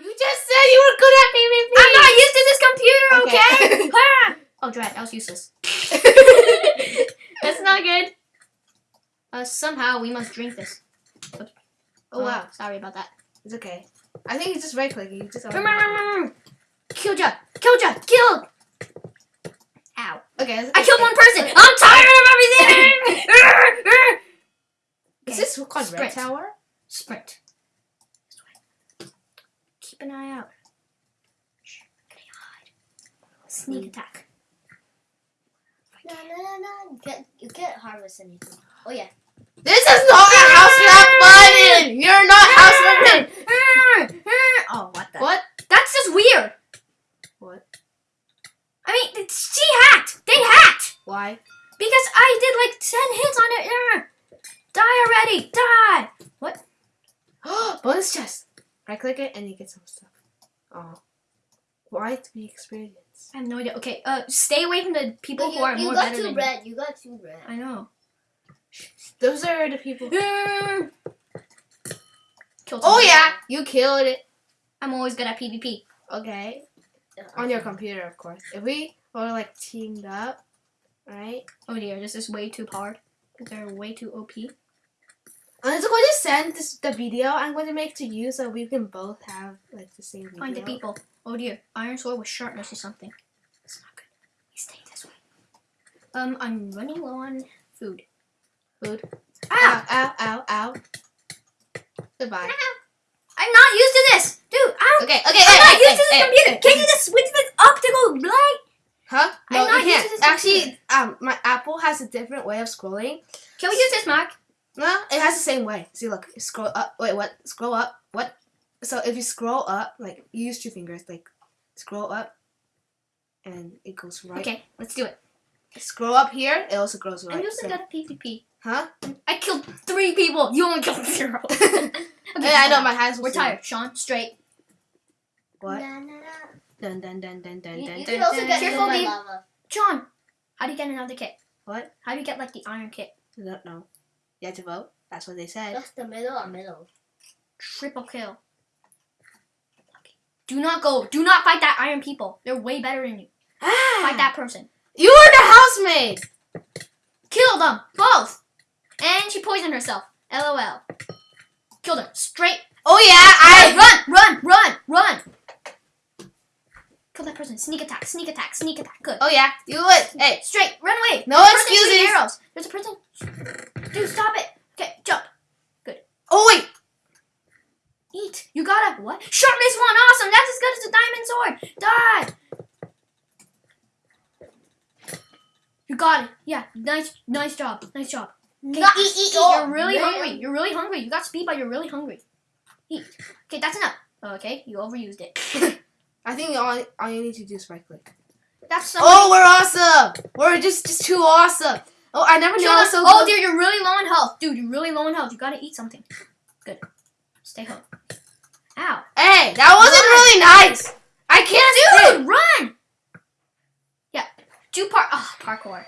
You just said you were good at PvP. I'm not used to this computer, okay? Okay. Oh, drat, that was useless. That's not good. Uh, somehow we must drink this. Oops. Oh wow, sorry about that. It's okay. I think you just right clicking. You just. Killed ya! Killed ya! Killed! Ow. Okay. I killed one person! I'm tired of everything! Is this called Red Sprint. Tower? Sprint. This way. Keep an eye out. Shh. Can hide? Sneak attack. No, no, no, no. Get, you can't harvest anything. Oh, yeah. This is not a house map button. You're not house mapping. Oh, what the? What? That's just weird. What? I mean, it's- she hacked. They hacked Why? because I did like ten hits on it. Die already. Die. What? Oh, bonus chest. Right click it and you get some stuff. Oh. Why to be experienced? I have no idea. Okay, uh, stay away from the people But who are you more got better two than red. You got two red. you. I know. Those are the people. Oh yeah, you killed it. I'm always good at PvP. Okay. On your computer, of course. If we were like teamed up, right? Oh dear, this is way too hard. They're way too OP. I'm just going to send this the video I'm going to make to you so we can both have like the same video. Find the people. Oh dear, iron sword with sharpness or something. That's not good. Staying this way. Um, I'm running low on food. Food. Ah! Ow, ow, ow, ow. Goodbye. I'm not used to this! Dude, ow! Okay, okay, I'm hey, not hey, used to this hey, computer! hey. Can you just switch this go blind? Huh? I'm not you used to this Actually, um, my Apple has a different way of scrolling. Can we use this, Mac? No, it has the same way. See, look, scroll up. Wait, what? Scroll up. What? So if you scroll up, like you use two fingers, like scroll up, and it goes right. Okay, let's do it. Scroll up here, it also goes right. I'm using So- good at PvP. huh? I killed three people. You only killed zero. Okay, yeah, I know my hands. We're tired. Sean, straight. What? Na, na, na. Dun dun dun dun dun You, dun you dun. can also dun, get Careful, hit by babe. lava. John, how do you get another kit? What? How do you get like the iron kit? I don't know. You have to vote. That's what they said. Just the middle or middle. Triple kill. Do not go. Do not fight that iron people. They're way better than you. Ah! Fight that person. You are the housemaid. Kill them both. And she poisoned herself. LOL. Killed her straight. Oh yeah, I. run, run, run, run. Kill that person. Sneak attack. Sneak attack. Sneak attack. Good. Oh yeah, you would. Hey, Straight. Run away. No There's excuses. Arrows. There's a person. Dude, stop it. Okay, jump. Good. Oh wait. Eat. You gotta what? Sharpness one. Awesome. That's as good as a diamond sword. Die. You got it. Yeah. Nice. Nice job. Nice job. Okay, eat, eat, eat. You're really man. hungry. You're really hungry. You got speed, but you're really hungry. Eat. Okay, that's enough. Okay, you overused it. I think all, all you need to do is right click. That's so. Oh, we're awesome. We're just just too awesome. Oh, I never knew I was so oh, good. dude, you're really low on health. Dude, you're really low on health. You gotta eat something. Good. Stay home. Ow. Hey, that wasn't really nice. I can't Dude, run! Yeah. Do par- oh, parkour.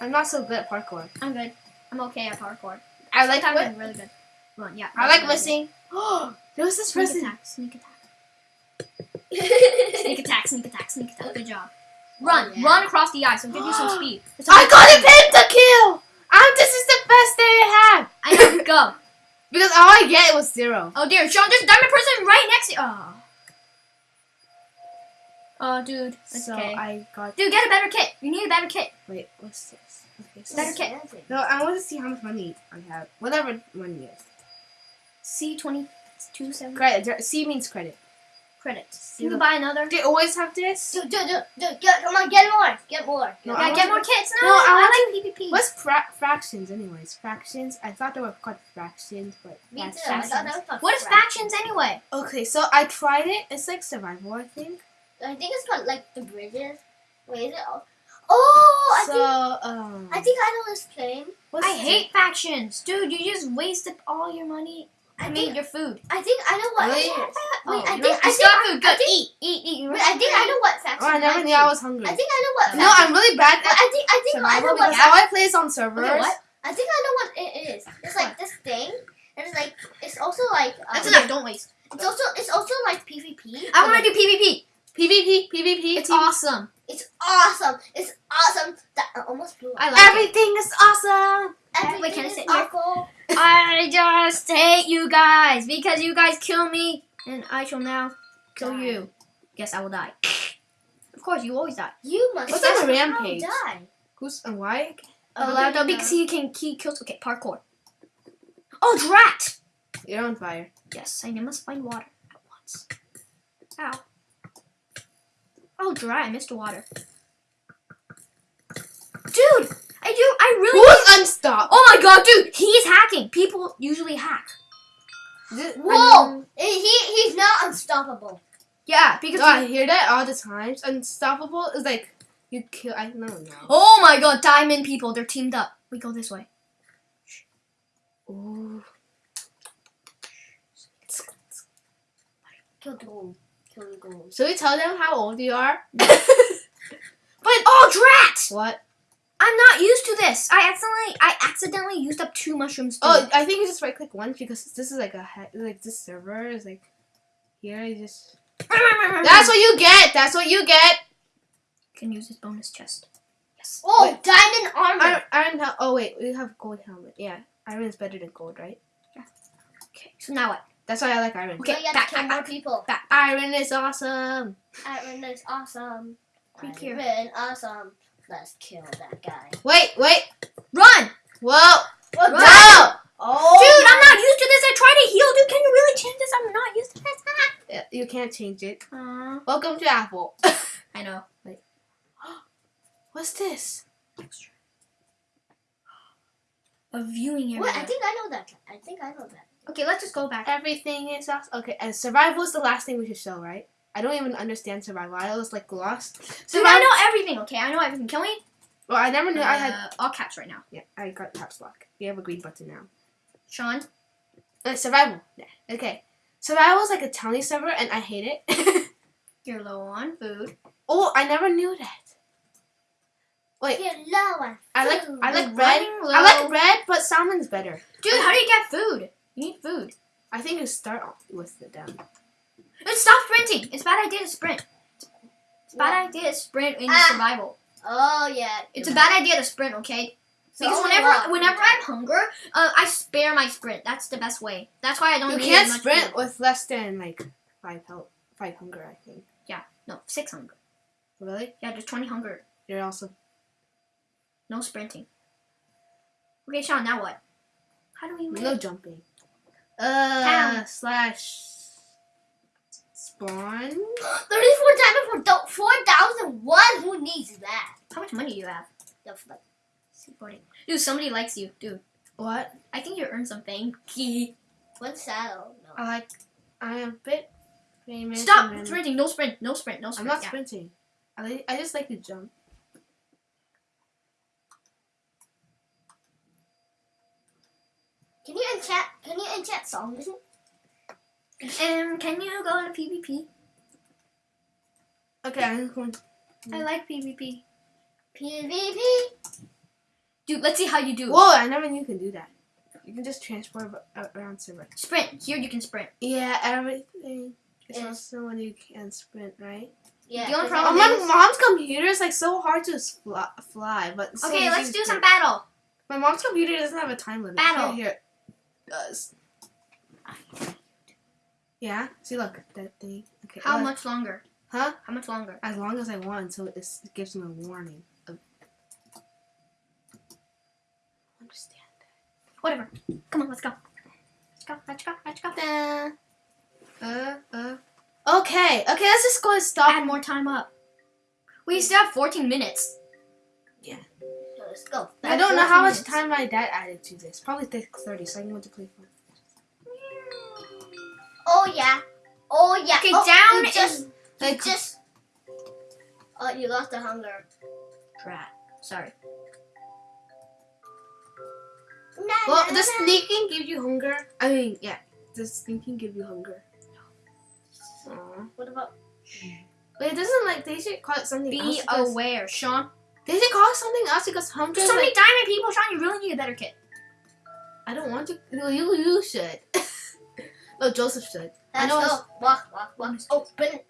I'm not so good at parkour. I'm good. I'm okay at parkour. I like Sometimes? I'm really good. Run, yeah. I like really missing. Oh, there was this good. person. Attack, sneak attack. Sneak attack, sneak attack, sneak attack. Good job. Run, Oh, yeah. run across the ice. I'll give you some speed. I got a pentakill. Um, this is the best day I had. I know, go. Because all I get was zero. Oh dear, Sean, there's a diamond person right next to you. Oh. Oh, dude. So okay. I got. Dude, get a better kit. You need a better kit. Wait, what's this? Okay, so Better kit. No, I want to see how much money I have. Whatever money is. C twenty two seven Credit. C means credit. Credits. You can buy another. They always have this. Dude, dude, dude, dude, get, come on, get more, get more. No, I get more kits. No, No, I I, like PvP. What's fra- fractions, anyways? Fractions. I thought they were called fractions, but Me too. that's I fractions. thought that was What is fraction. factions anyway? Okay, so I tried it. It's like survival, I think. I think it's called like the bridges. Wait, is it? all- Oh, I so, think um, I think I know this plane. I hate factions, dude. You just wasted all your money. I I mean, your food. I think I know what Really? Wait, Oh, I think don't- I you think have food. Good. I think, eat, eat, eat. Wait, I think I know what faction. Oh, I never knew I was hungry. I think I know what. no, I'm really bad at I think I think I know what. because all I play is on servers. Okay, what? I think I know what it is. It's like this thing, and it's like it's also like um, That's enough. Don't waste. It's also it's also like PvP PvP. I want to do PvP. PvP, PvP. It's PvP. awesome. It's awesome. It's awesome. That I almost blew up. I like. Everything is awesome. Everything wait, can I is sit here? awful. I just hate you guys because you guys kill me, and I shall now kill Die. you. Guess I will die. Of course, you always die. You must What's on the somehow rampage? die. Who's and why? Oh, Allowed no, though, because he can he kills. Okay, parkour. Oh, drat! You're on fire. Yes, I must find water at once. Ow. Oh, dry. I missed the water. Dude, I do. I really. Who's unstopped? Oh my god, dude, he's hacking. People usually hack. This- Whoa! He he's not unstoppable. Yeah, because. Oh, I hear that all the times. Unstoppable is like you kill. I don't know. Oh my god, diamond people, they're teamed up. We go this way. Ooh. Kill the gold. Kill the gold. Should we tell them how old you are? But oh, drat! What? I'm not used to this. I accidentally, I accidentally used up two mushrooms. Too. Oh, I think you just right click once because this is like a ha- like this server is like here. You just that's what you get. That's what you get. You can use this bonus chest. Yes. Oh, Wait. diamond armor. Iron, iron Oh wait, we have gold helmet. Yeah, iron is better than gold, right? Yeah. Okay. So now what? That's why I like iron. Okay, Now you have back, to kill back, more back. people. Iron is awesome. Iron is awesome. Quick here. Iron awesome. Let's kill that guy. Wait, wait. Run, Whoa. What No. the- Oh, dude! I'm not used to this. I tried to heal, dude. Can you really change this? I'm not used to this. Yeah, You can't change it. Aw, Welcome to Apple. I know. Wait. What's this? A viewing area. What? I think I know that. I think I know that. Okay, let's just go back. Everything is awesome. Okay, and survival is the last thing we should show, right? I don't even understand survival. I was like lost. So I know everything. Okay, I know everything. Can we? Well, I never knew I had. Uh, all caps right now. Yeah, I got caps lock. We have a green button now. Sean. Uh, survival. Yeah. Okay. Survival is like a towny server, and I hate it. You're low on food. oh, I never knew that. Wait, You're low on food. I like. I like You're red. I like red, but salmon's better. Dude, how do you get food? You need food. I think you start off with the them. Dude, stop sprinting. It's a bad idea to sprint. It's a bad idea to sprint in Ah. survival. Oh yeah. It's a bad idea to sprint, okay? So Because whenever walk. whenever I'm hunger, uh, I spare my sprint. That's the best way. That's why I don't You need can't much sprint food. with less than like five health, five hunger. I think. Yeah. No, six hunger. Really? Yeah, just twenty hunger. You're also. No sprinting. Okay, Sean. Now what? How do we win? No jumping. Uh, Town. slash spawn. 34 diamond for do- 4,001. Who needs that? How much money do you have? That's like- Forty. Dude, somebody likes you, dude. What? I think you earned something. Key. One saddle. No. I like. I am a bit famous. Stop then- sprinting. No sprint. No sprint. No sprint. I'm not Yeah. sprinting. I like, I just like to jump. Can you enchant? Can you enchant songs? Um, can you go to PvP? Okay, I'm going. I like PvP. PvP. Dude, let's see how you do. Whoa! I never knew you could do that. You can just transport around server. Sprint. Here you can sprint. Yeah, everything. It's Yeah. also when you can sprint, right? Yeah. The only 'cause Oh, problem I- my mom's computer is like so hard to fly, fly but so Okay, let's do some battle. My mom's computer doesn't have a time limit. Battle. Here, here it does. Yeah. See, look that thing. Okay. How look. much longer? Huh? How much longer? As long as I want, so it gives me a warning. Of... Understand Whatever. Come on, let's go. Let's go. Let's go. Let's go. that. Uh, uh. Okay. Okay. Let's just go and stop. Add more time up. We still have 14 minutes. Yeah. So Let's go. I don't know how 14 much time my dad added to this. Probably thirty, so I can go to play for. Oh yeah. Oh yeah. Okay, oh, down you just, you Like, just. Oh, you lost the hunger. Rat. Sorry. Na, well, the sneaking give you hunger. I mean, yeah, the sneaking give you hunger. Aw. What about? But it doesn't like they should call it something else. Be because- aware, Sean. They should call it something else because hunger. There's so many like, diamond people, Sean. You really need a better kit. I don't want to. No, you you should. No, Joseph should. I Let's know go. Walk, walk, walk. Open.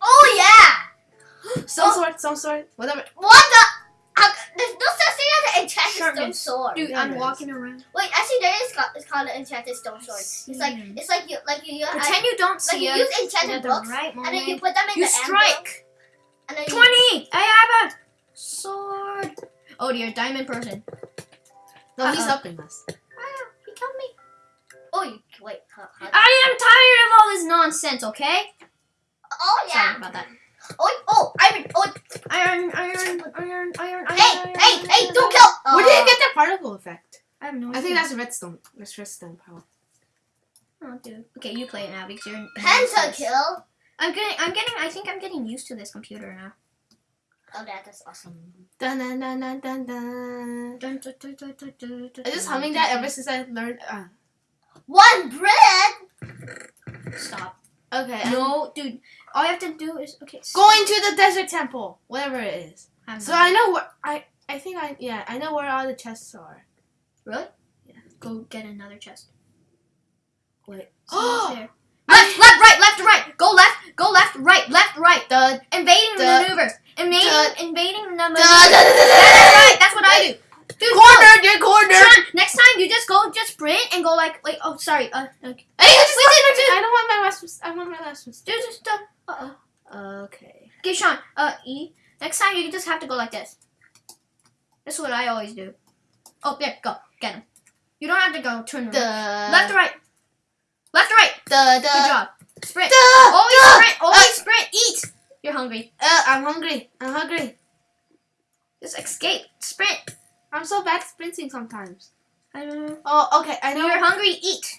Oh yeah. Some Oh. sort, some sort, whatever. What the? How, there's no such thing as an enchanted stone sword. Dude, Yeah, I'm walking around. Wait, actually, there is it's called an enchanted stone sword. It's like it's like you like you, you Pretend you don't like see you use enchanted at the books right and then you moment, put them in you the anvil, strike. and then you, 20! I have a sword. Oh dear, diamond person. No, he's Uh-uh. helping us. Ah, he killed me. Oh, you wait. Huh, huh. I am tired of all this nonsense, okay? Oh yeah. Sorry about that. Oh oh iron. Oh Iron, iron, iron, iron, iron. hey iron, hey iron, hey! iron. Don't kill. Where did you get that particle effect? I have no idea. I think that's redstone. That's redstone power. Oh, dude. Okay, you play it now because you're. pentakill? I'm getting. I'm getting. I think I'm getting used to this computer now. Oh, that is awesome. Dun dun dun dun dun dun. Dun, dun, dun, dun, dun, dun, dun, I just humming that ever since I learned. Uh, One bread. Stop. okay. I'm No, um, dude. All you have to do is okay. s- Going to the desert temple, whatever it is. I have So I know where I. I think I yeah I know where all the chests are. Really? Yeah. Go get another chest. Wait. Oh. there. Left, left, right, left, right. Go left, go left, right, left, right. The Invading Duh. maneuvers. Invading, invading the maneuvers. That's right. That's what I do. Dude, corner, you're corner. Sean, next time you just go, just sprint and go like, wait. Oh, sorry. Uh, okay. Hey, you just I don't want my last. one- I want my last one. Dude, just uh, uh, uh. Okay. Okay, Sean. Uh, E. Next time you just have to go like this. That's what I always do. Oh, there, go, get him. You don't have to go turn The around. Left or right. Left or right. The the. Good job. Sprint. the- Always the- sprint. Always sprint. Eat. You're hungry. Uh, I'm hungry. I'm hungry. Just escape. Sprint. I'm so bad sprinting sometimes. I don't know. Oh, okay. I know. You're hungry. Eat.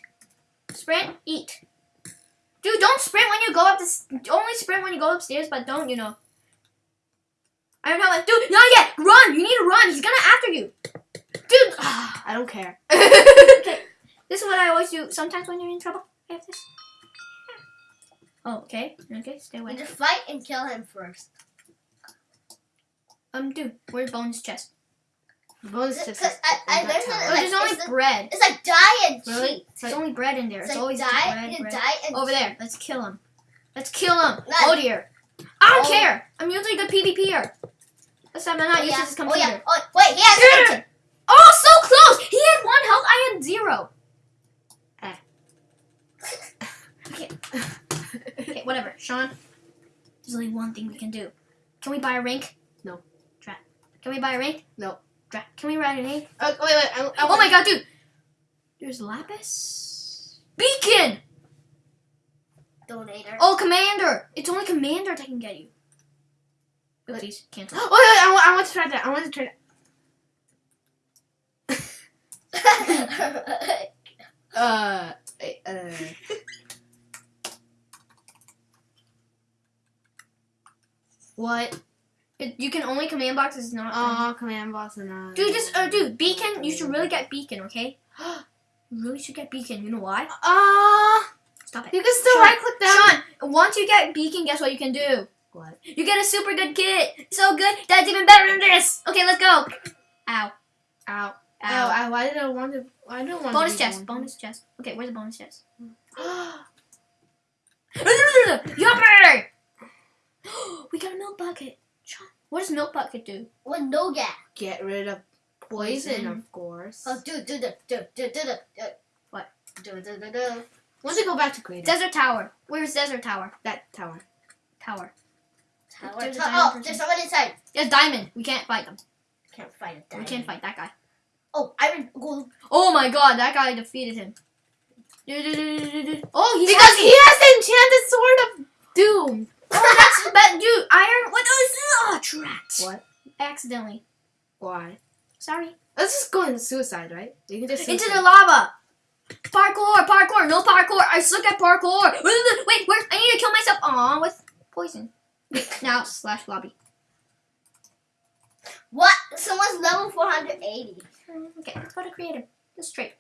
Sprint. Eat. Dude, don't sprint when you go up this. Only sprint when you go upstairs, but don't you know? I don't know. Like, dude, not yet. Run. You need to run. He's gonna after you. Dude. I don't care. okay. This is what I always do. Sometimes when you're in trouble, I have this. Oh, okay. Okay, stay away. just fight and kill him first. Um, dude, where's bonus chest? Bonus Because. I, I in that learned tower. that Oh, like, there's only it's, a- bread. it's like die and Really? cheat. There's only bread in there. It's It's, like always die, bread, bread. die and Over there. Let's kill him. Let's kill him. No. Oh dear. I don't Oh. care. I'm usually a good PvPer. This time I'm not Oh, used yeah. to this Oh yeah. Oh wait, he has Yeah. Oh, so close! He had one health. I had zero. Eh. okay. Okay, whatever. Sean, there's only one thing we can do. Can we buy a rink? No. Drat. Can we buy a rink? No. Can we ride an egg? Oh, wait, wait. I, I Oh my god, dude! There's lapis. Beacon! donator. Oh, commander! It's only commander that can get you. Oopsies, cancel. Wait, wait. I, want- I want to try that. I want to try that. Uh. uh. what? It, you can only command box is not. Oh, command boss and uh. Dude, just uh, dude, beacon. You should really get beacon, okay? you really should get beacon. You know why? Ah. Stop it. you can still Sean, right click down. Sean, once you get beacon, guess what you can do? What? You get a super good kit. So good, that's even better than this. Okay, let's go. Ow. Ow. Oh, Ow. I, why did I want to? I don't want bonus to chest. Bonus chest. Okay, where's the bonus chest? Oh, Yummer! we got a milk bucket. Sean, what does milk bucket do? What no gas? Get rid of poison, Poison. of course. Oh, do do do do do do do. do. What? Do do do do. Once you go back to creative, Desert Tower. Where's Desert Tower? that tower. Tower. Tower. There's a to- diamond oh, person. there's someone inside. Yes, Diamond. We can't fight them. Can't fight a We diamond. can't fight that guy. Oh, iron gold. Oh my god, that guy defeated him. Oh, he's Because happy. he has the enchanted sword of doom. Oh, that's but dude, iron. What is oh, drat. What? Accidentally. Why? Sorry. Let's just go into suicide, right? You can just Into the lava. Parkour, parkour, no parkour. I suck at parkour. Wait, where? I need to kill myself. Aw, with poison. now slash lobby. What? Someone's level 480. Okay, let's go to creative. Just straight.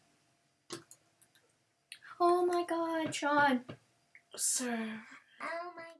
Oh my god, Sean. Sir. Oh my